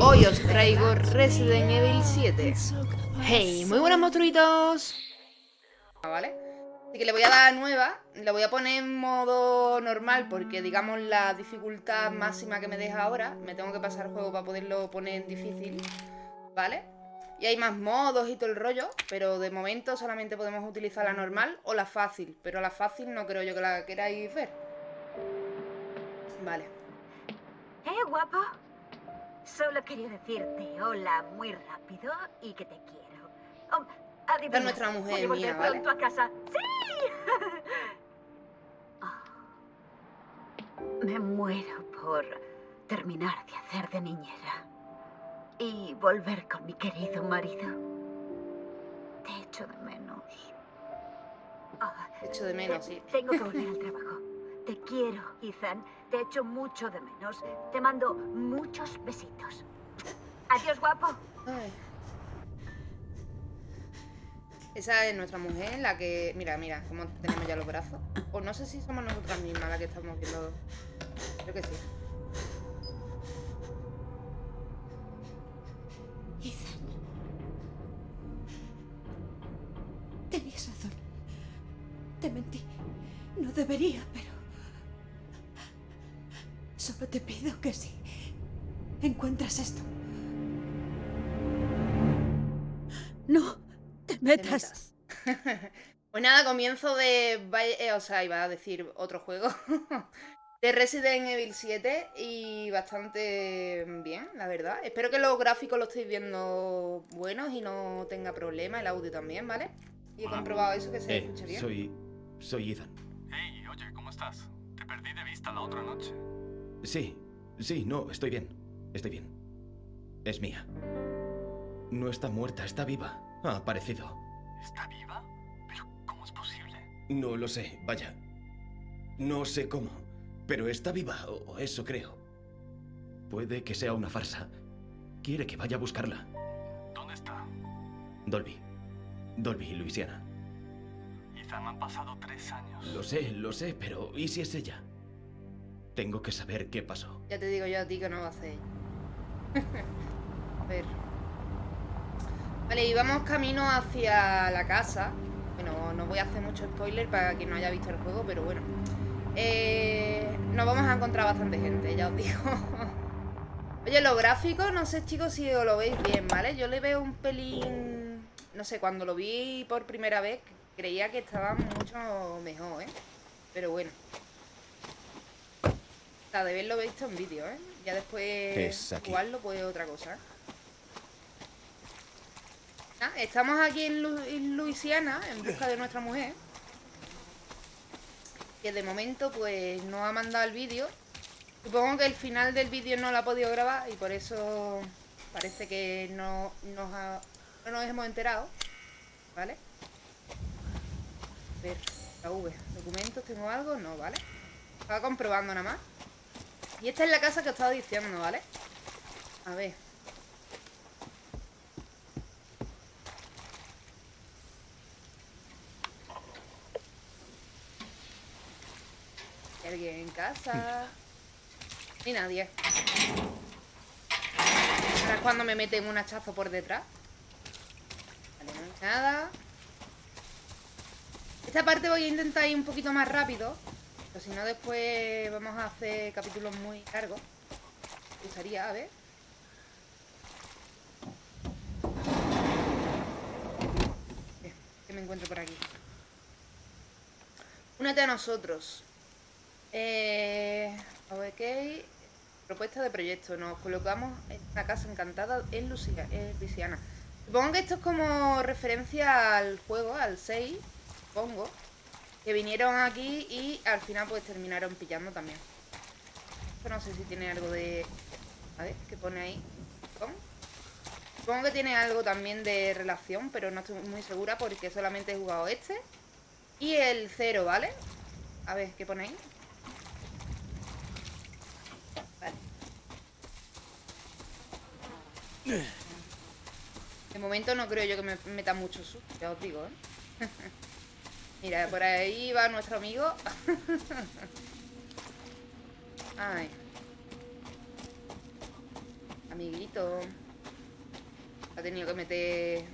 Hoy os traigo Resident Evil 7 Hey, muy buenos monstruitos ¿Vale? Así que le voy a dar nueva Le voy a poner en modo normal Porque digamos la dificultad máxima que me deja ahora Me tengo que pasar el juego para poderlo poner en difícil ¿Vale? Y hay más modos y todo el rollo Pero de momento solamente podemos utilizar la normal o la fácil Pero la fácil no creo yo que la queráis ver Vale ¿Eh, guapo? Solo quería decirte hola muy rápido y que te quiero. Oh, adivina, es nuestra mujer ¿Voy mía, pronto a casa? ¡Sí! oh. Me muero por terminar de hacer de niñera y volver con mi querido marido. Te echo de menos. Oh, te echo de menos, sí. Tengo que volver al trabajo. Te quiero, Ethan. Te echo mucho de menos. Te mando muchos besitos. Adiós, guapo. Esa es nuestra mujer, la que... Mira, mira, cómo tenemos ya los brazos. O no sé si somos nosotras mismas las que estamos viendo... Creo que sí. Ethan. Tenías razón. Te mentí. No debería, pero... Solo te pido que si encuentras esto, no te metas. pues nada, comienzo de... Eh, o sea, iba a decir otro juego. de Resident Evil 7 y bastante bien, la verdad. Espero que los gráficos los estéis viendo buenos y no tenga problema, el audio también, ¿vale? Y he comprobado eso, que se eh, escuche bien. Soy... soy Ethan. Hey, oye, ¿cómo estás? Te perdí de vista la otra noche. Sí, sí, no, estoy bien. Estoy bien. Es mía. No está muerta, está viva. Ha aparecido. ¿Está viva? ¿Pero cómo es posible? No lo sé, vaya. No sé cómo, pero está viva, o eso creo. Puede que sea una farsa. Quiere que vaya a buscarla. ¿Dónde está? Dolby. Dolby, Luisiana. Ethan, han pasado tres años. Lo sé, lo sé, pero ¿y si es ella? Tengo que saber qué pasó. Ya te digo yo a ti que no a hacer a ver. Vale, y vamos camino hacia la casa. Bueno, no voy a hacer mucho spoiler para quien no haya visto el juego, pero bueno. Eh, nos vamos a encontrar bastante gente, ya os digo. Oye, los gráficos, no sé chicos si os lo veis bien, ¿vale? Yo le veo un pelín... No sé, cuando lo vi por primera vez creía que estaban mucho mejor, ¿eh? Pero bueno de verlo visto en vídeo, ¿eh? Ya después jugarlo pues otra cosa. Ah, estamos aquí en, Luisiana en busca de nuestra mujer. Que de momento pues no ha mandado el vídeo. Supongo que el final del vídeo no lo ha podido grabar y por eso parece que no nos, no nos hemos enterado. ¿Vale? A ver, la V. ¿Documentos? ¿Tengo algo? No, ¿vale? Estaba comprobando nada más. Y esta es la casa que os estaba diciendo, ¿vale? A ver. ¿Hay alguien en casa? Ni nadie. Ahora es cuando me meten un hachazo por detrás. Vale, no hay nada. Esta parte voy a intentar ir un poquito más rápido pero si no, después vamos a hacer capítulos muy largos. Me gustaría, a ver. ¿Qué me encuentro por aquí? Únete a nosotros. Eh, ok. Propuesta de proyecto. Nos colocamos en una casa encantada en Luisiana. Supongo que esto es como referencia al juego, al 6. Supongo. Que vinieron aquí y al final pues terminaron pillando también. Esto no sé si tiene algo de... A ver, ¿qué pone ahí? Supongo que tiene algo también de relación, pero no estoy muy segura porque solamente he jugado este y el cero, ¿vale? A ver, ¿qué pone ahí? Vale. De momento no creo yo que me meta mucho susto, ya os digo, ¿eh? Mira, por ahí va nuestro amigo. Ay. amiguito. Ha tenido que meter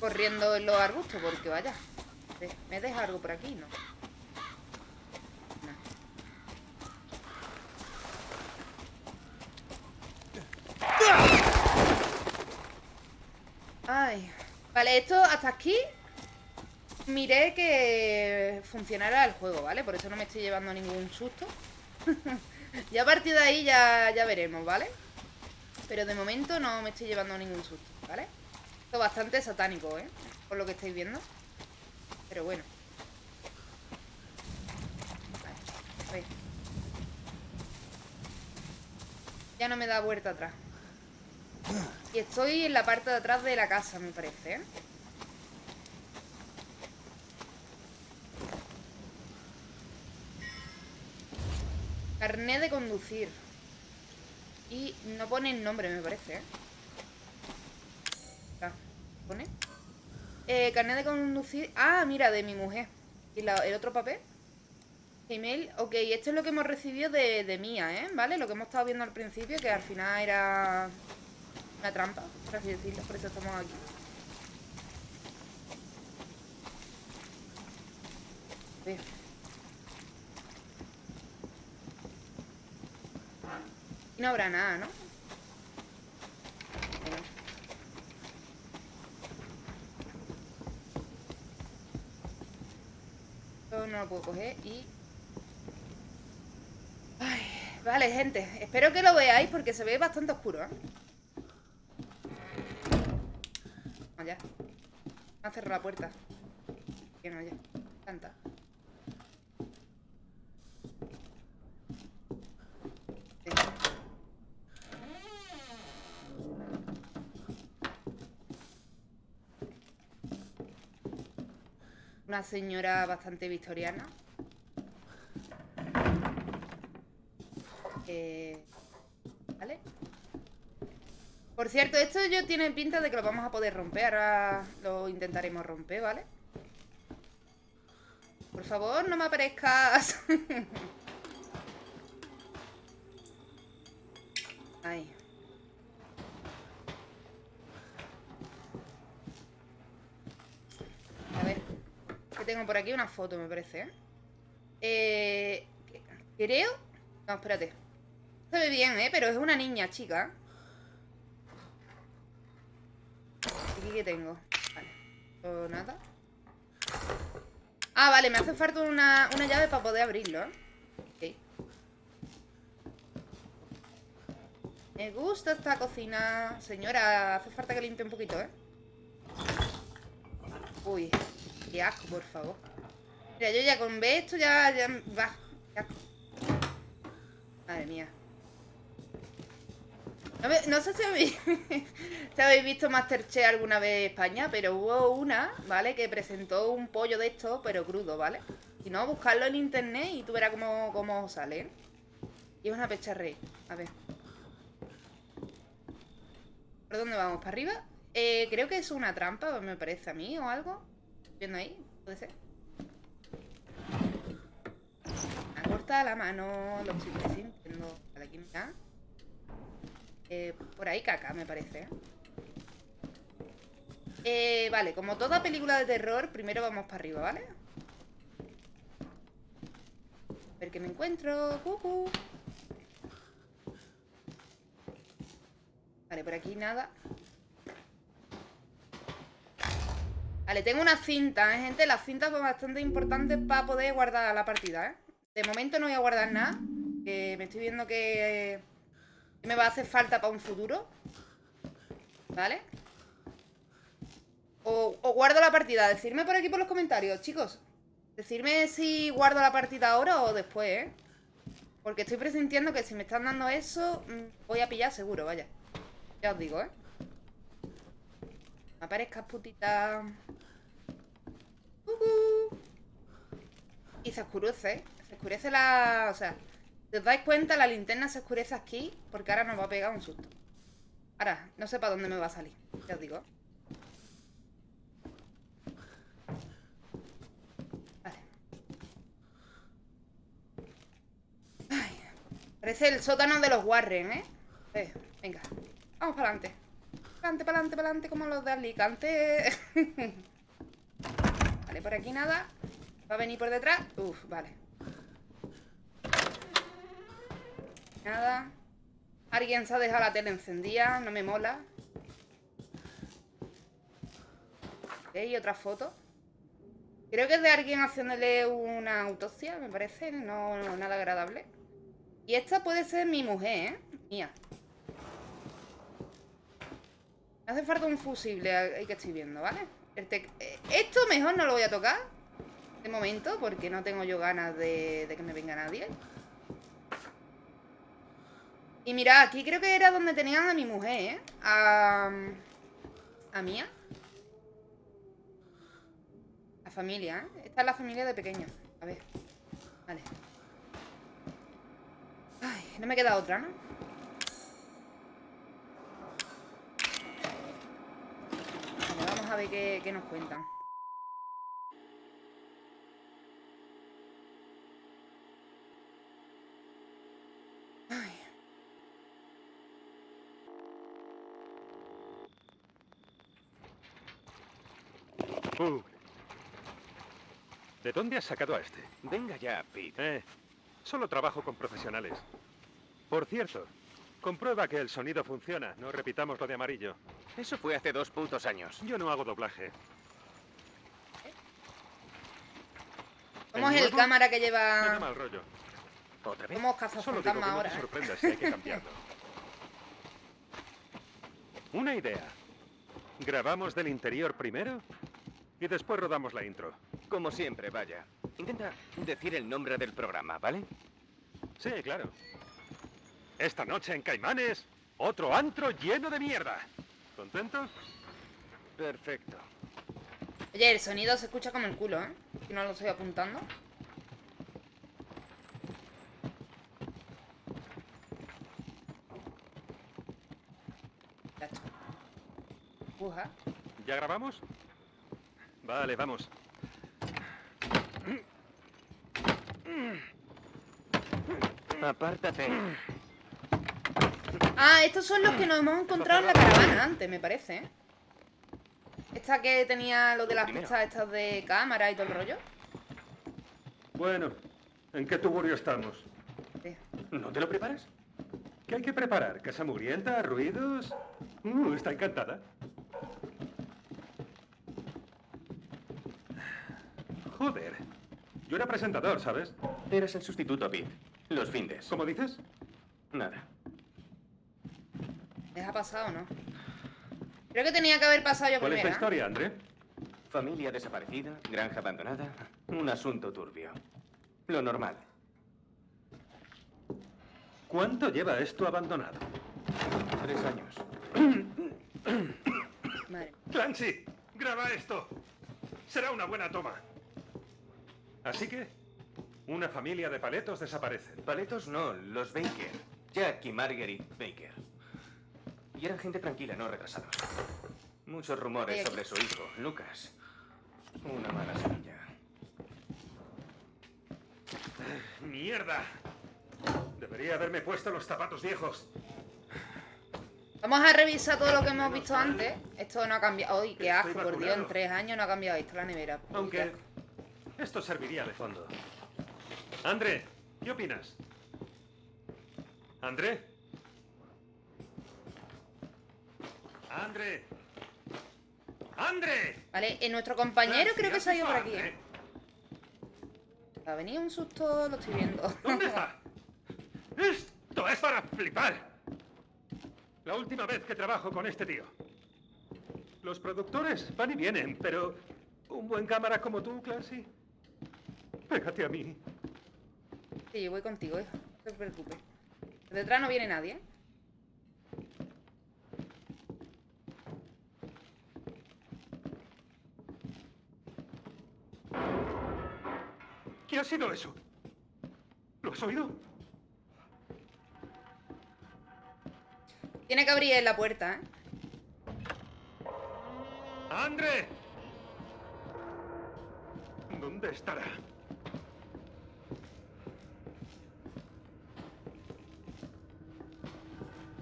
corriendo en los arbustos porque vaya. ¿Me deja algo por aquí? No. Ay. Vale, esto hasta aquí miré que funcionara el juego, ¿vale? Por eso no me estoy llevando ningún susto. ya a partir de ahí ya, ya veremos, ¿vale? Pero de momento no me estoy llevando ningún susto, ¿vale? Esto es bastante satánico, ¿eh? Por lo que estáis viendo. Pero bueno. Vale, ya no me da vuelta atrás. Y estoy en la parte de atrás de la casa, me parece, ¿eh? Carné de conducir. Y no pone el nombre, me parece, ¿eh? Ah, ¿Pone? Eh, carnet de conducir... Ah, mira, de mi mujer. ¿Y el otro papel? Email. Ok, esto es lo que hemos recibido de, de Mía, ¿eh? ¿Vale? Lo que hemos estado viendo al principio, que al final era una trampa, por así decirlo. Por eso estamos aquí. No habrá nada, ¿no? Esto no lo puedo coger y... Ay, vale, gente. Espero que lo veáis porque se ve bastante oscuro, ¿eh? Allá. Me ha cerrado la puerta. Bien, oye. Canta. Señora bastante victoriana. ¿Vale? Por cierto, esto yo tiene pinta de que lo vamos a poder romper. Ahora lo intentaremos romper, ¿vale? Por favor, no me aparezcas. Ahí. Por aquí una foto, me parece, ¿eh? eh creo... No, espérate. Se ve bien, ¿eh? Pero es una niña, chica. ¿Aquí qué tengo? Vale. nada. Ah, vale, me hace falta una, una llave para poder abrirlo, ¿eh? Me gusta esta cocina. Señora, hace falta que limpie un poquito, ¿eh? Uy. Qué asco, por favor. Mira, yo ya con ver esto ya, ya va. Madre mía. No, sé si habéis, si habéis, visto Masterchef alguna vez en España, pero hubo una, ¿vale? Que presentó un pollo de esto, pero crudo, ¿vale? Si no, buscarlo en internet y tú verás cómo, cómo sale, ¿eh? Y es una pecharrey. A ver. ¿Por dónde vamos? ¿Para arriba? Eh, creo que es una trampa, me parece a mí, o algo viendo ahí? ¿Puede ser? Me corta la mano, lo estoy sintiendo. Vale, aquí mira. Eh, por ahí caca, me parece. Eh, vale, como toda película de terror, primero vamos para arriba, ¿vale? A ver qué me encuentro. Cucu. Vale, por aquí nada. Vale, tengo una cinta, ¿eh, gente? Las cintas son bastante importantes para poder guardar la partida, ¿eh? De momento no voy a guardar nada. Que me estoy viendo que me va a hacer falta para un futuro. ¿Vale? O, o, guardo la partida. Decidme por aquí por los comentarios, chicos. Decidme si guardo la partida ahora o después, ¿eh? Porque estoy presintiendo que si me están dando eso, mm, voy a pillar seguro, vaya. Ya os digo, ¿eh? Aparezcas, putita. Y se oscurece, se oscurece la... O sea, si os dais cuenta, la linterna se oscurece aquí porque ahora nos va a pegar un susto. Ahora, no sé para dónde me va a salir, ya os digo. Vale. Parece el sótano de los Warren, ¿eh? eh Venga, vamos para adelante. Adelante, para adelante, como los de Alicante. vale, por aquí nada. Va a venir por detrás. Uf, vale. Nada. Alguien se ha dejado la tele encendida, no me mola. Ok, otra foto. Creo que es de alguien haciéndole una autopsia, me parece, no, no nada agradable. Y esta puede ser mi mujer, ¿eh? Mía. Hace falta un fusible ahí que estoy viendo, ¿vale? Eh, Esto mejor no lo voy a tocar De momento, porque no tengo yo ganas de, que me venga nadie Y mira, aquí creo que era donde tenían a mi mujer, ¿eh? A... A Mía La familia, ¿eh? Esta es la familia de pequeño A ver Vale Ay, no me queda otra, ¿no? Vale, vamos a ver qué, qué nos cuentan. Ay, Uh. ¿De dónde has sacado a este? Venga ya, Pete. Eh, solo trabajo con profesionales. Por cierto, comprueba que el sonido funciona. No repitamos lo de amarillo. Eso fue hace dos putos años. Yo no hago doblaje. somos ¿El el nuevo? cámara que Me da lleva... mal rollo. ¿Otra vez? Somos Solo digo que cazafantasmas no ahora, te ¿eh? sorprendas si hay que cambiarlo. Una idea. Grabamos del interior primero y después rodamos la intro. Como siempre, vaya. Intenta decir el nombre del programa, ¿vale? Sí, claro. Esta noche en Caimanes, otro antro lleno de mierda. ¿Contento? Perfecto. Oye, el sonido se escucha como el culo, ¿eh? Si no lo estoy apuntando. Ya está. Uja. ¿Ya grabamos? Vale, vamos. Apártate. Ah, estos son los que nos hemos encontrado en la caravana antes, me parece, ¿eh? Esta que tenía lo de las pistas estas de cámara y todo el rollo. Bueno, ¿en qué tugurio estamos? Sí. ¿No te lo preparas? ¿Qué hay que preparar? ¿Casa mugrienta? ¿Ruidos? Uh, está encantada. Joder. Yo era presentador, ¿sabes? Eres el sustituto, Pete. Los findes. ¿Cómo dices? Nada. ¿Les ha pasado o no? Creo que tenía que haber pasado yo ¿Cuál es la primero. ¿eh? historia, André? Familia desaparecida, granja abandonada, un asunto turbio. Lo normal. ¿Cuánto lleva esto abandonado? Tres años. Madre. Clancy, graba esto. Será una buena toma. Así que, una familia de paletos desaparece. Paletos no, los Baker. Jack y Marguerite Baker. Y eran gente tranquila, no retrasados. Muchos rumores sobre su hijo, Lucas. Una mala semilla. ¡Mierda! Debería haberme puesto los zapatos viejos. Vamos a revisar todo lo que hemos visto antes. Esto no ha cambiado. ¡Uy, qué asco! Por Dios, en tres años no ha cambiado esto la nevera. Uy, Aunque esto serviría de fondo. André, ¿qué opinas? ¿André? ¡André! ¡André! Vale, eh, nuestro compañero creo que ¿has se ha ido por aquí, André? ¿eh? Ha venido un susto, lo estoy viendo. ¿Dónde está? ¡Esto es para flipar! La última vez que trabajo con este tío. Los productores van y vienen, pero un buen cámara como tú, Clancy. Pégate a mí. Sí, yo voy contigo, hijo. No te preocupes. Detrás no viene nadie, ¿eh? ¿Qué ha sido eso? ¿Lo has oído? Tiene que abrir la puerta, ¿eh? ¡André! ¿Dónde estará?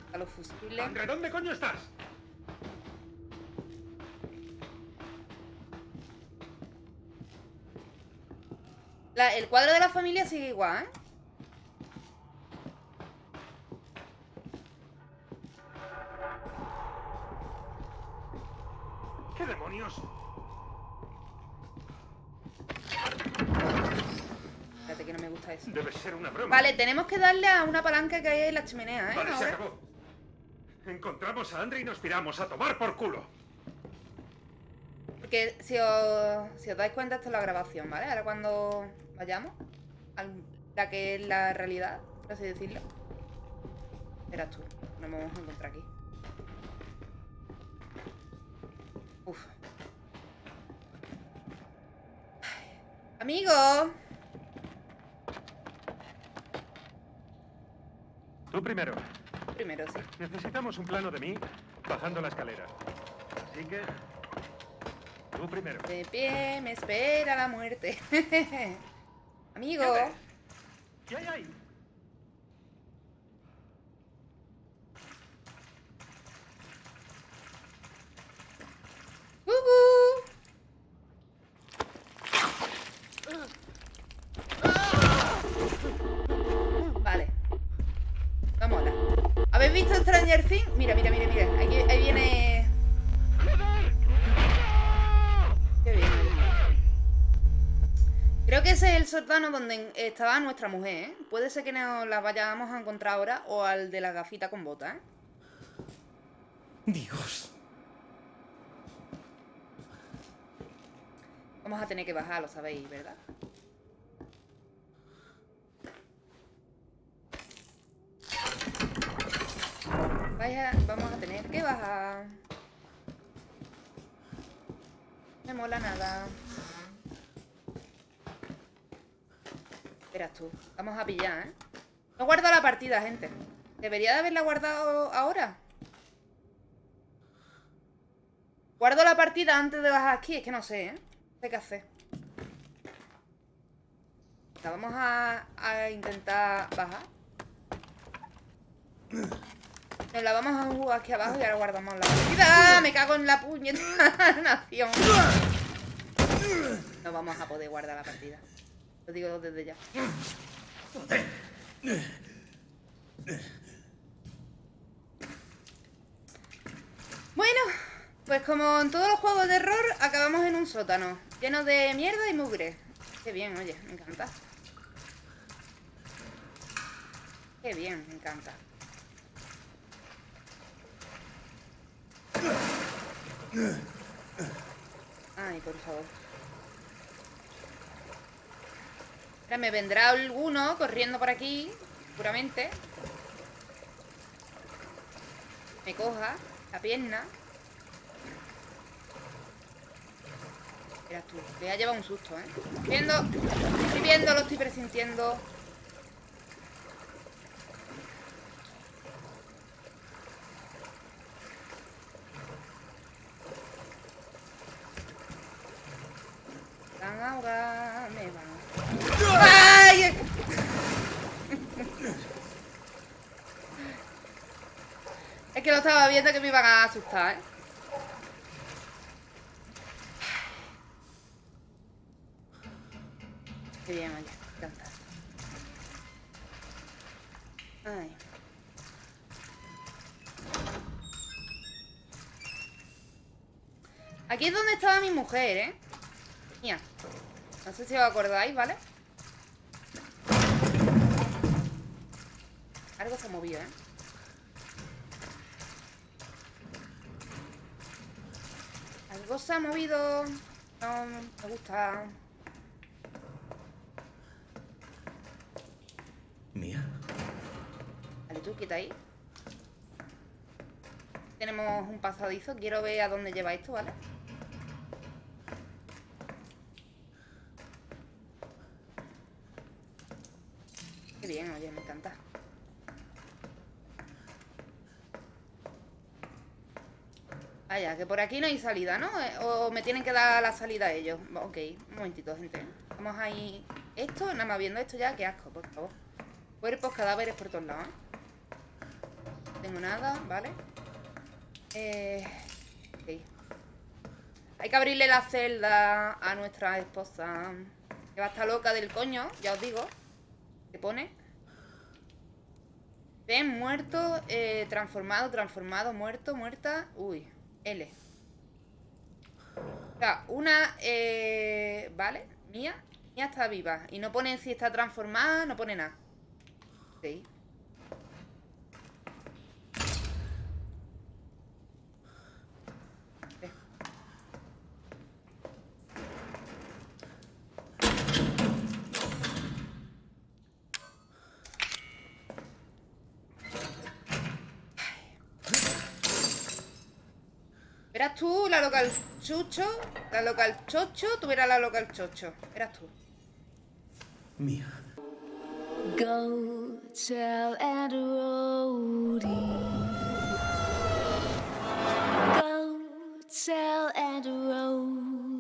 Está los fusiles. Andre, ¿dónde coño estás? La- el cuadro de la familia sigue igual, ¿eh? ¿Qué demonios? Espérate que no me gusta eso. Debe ser una broma. Vale, tenemos que darle a una palanca que hay en la chimenea, ¿eh? Vale, se acabó. Encontramos a Andre y nos piramos a tomar por culo. Porque si os, si os dais cuenta, esto es la grabación, ¿vale? Ahora cuando vayamos, a la que es la realidad, por así decirlo. Verás tú, nos vamos a encontrar aquí. Uf. Ay. Amigo, Tú primero. primero sí. Necesitamos un plano de mí bajando la escalera. Así que... Tú primero. De pie, me espera la muerte. Amigo. ¿Qué hay ahí? ¡Gugu! Vale. Vamos a ¿Habéis visto Stranger Things? Mira, mira, mira, mira. Ahí viene. Creo que ese es el sótano donde estaba nuestra mujer, ¿eh? Puede ser que nos la vayamos a encontrar ahora o al de la gafita con botas, ¿eh? Dios. Vamos a tener que bajar, lo sabéis, ¿verdad? Vaya, vamos a tener que bajar. Me mola nada. Verás tú. Vamos a pillar, ¿eh? No guardo la partida, gente. ¿Debería de haberla guardado ahora? Guardo la partida antes de bajar aquí. Es que no sé, ¿eh? No sé qué hacer. La vamos a, intentar bajar. Nos la vamos a jugar aquí abajo y ahora guardamos la partida. Me cago en la puñeta nación. No vamos a poder guardar la partida. Digo desde ya. Bueno, pues como en todos los juegos de error, acabamos en un sótano, lleno de mierda y mugre. Qué bien, oye, me encanta. Qué bien, me encanta. Ay, por favor. Ahora me vendrá alguno corriendo por aquí, seguramente. Me coja la pierna. Verás tú, me ha llevado un susto, ¿eh? Estoy viendo, lo estoy presintiendo. Van a ahogar, me van. ¡Ay! Es viendo que me iban a asustar, ¿eh? Qué bien, encanta. Ay. Aquí es donde estaba mi mujer, ¿eh? Mía. No sé si os acordáis, ¿vale? Algo se ha movido, ¿eh? Algo se ha movido. No me gusta. ¿Mía? Vale, tú, quita ahí. Tenemos un pasadizo. Quiero ver a dónde lleva esto, ¿vale? Qué bien, oye, me encanta. Vaya, que por aquí no hay salida, ¿no? Eh, O me tienen que dar la salida ellos. Ok, un momentito, gente. Vamos ahí. Esto, nada más viendo esto ya, qué asco, por favor. Cuerpos, cadáveres por todos lados, ¿eh? tengo nada, ¿vale? Eh, ok. Hay que abrirle la celda a nuestra esposa. Que va a estar loca del coño, ya os digo. ¿Qué pone? Ven, muerto, eh, transformado, transformado, muerto, muerta. Uy, O sea, una, eh, ¿vale? Mía, mía está viva. Y no pone si está transformada, no pone nada. Ok. Tú la local chucho, la local chocho, tú verás la local chocho. Verás tú. Mía. Go tell Rhody. Go tell Rhody.